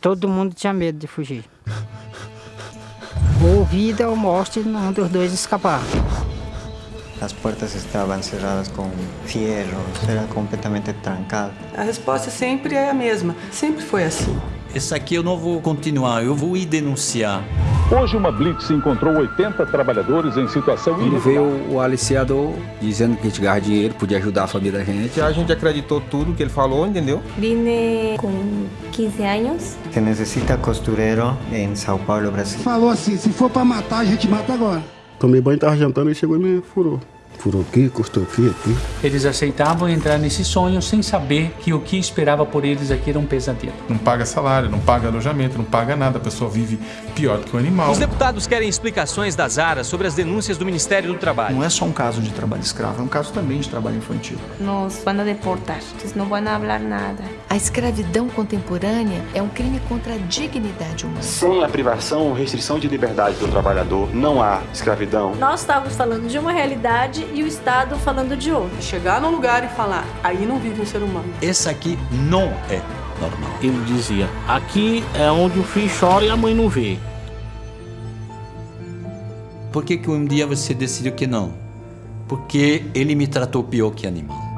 Todo mundo tinha medo de fugir. Ou vida ou morte, um dos dois escapar. As portas estavam cerradas com fierros, era completamente trancado. A resposta sempre é a mesma, sempre foi assim. Esse aqui eu não vou continuar, eu vou ir denunciar. Hoje uma blitz encontrou 80 trabalhadores em situação Quando veio o aliciador dizendo que a gente ganhava dinheiro, podia ajudar a família da gente. A gente acreditou tudo que ele falou, entendeu? Vine com 15 anos. Se necessita costureiro em São Paulo, Brasil. Falou assim, se for pra matar, a gente mata agora. Tomei banho, tava jantando e chegou e me furou. Furou aqui, custou aqui, aqui. Eles aceitavam entrar nesse sonho sem saber que o que esperava por eles aqui era um pesadelo. Não paga salário, não paga alojamento, não paga nada, a pessoa vive pior do que o animal. Os deputados querem explicações da Zara sobre as denúncias do Ministério do Trabalho. Não é só um caso de trabalho escravo, é um caso também de trabalho infantil. Nos vão deportar, eles não vão falar nada. A escravidão contemporânea é um crime contra a dignidade humana. Sem a privação ou restrição de liberdade do trabalhador, não há escravidão. Nós estávamos falando de uma realidade e o Estado falando de outra. Chegar num lugar e falar, aí não vive um ser humano. Esse aqui não é normal. Ele dizia, aqui é onde o filho chora e a mãe não vê. Por que, que um dia você decidiu que não? Porque ele me tratou pior que animal.